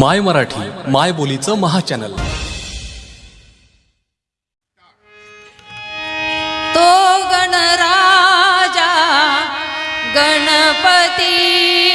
माय मराठी माय बोलीचं महाचॅनल. तो गणराजा गणपती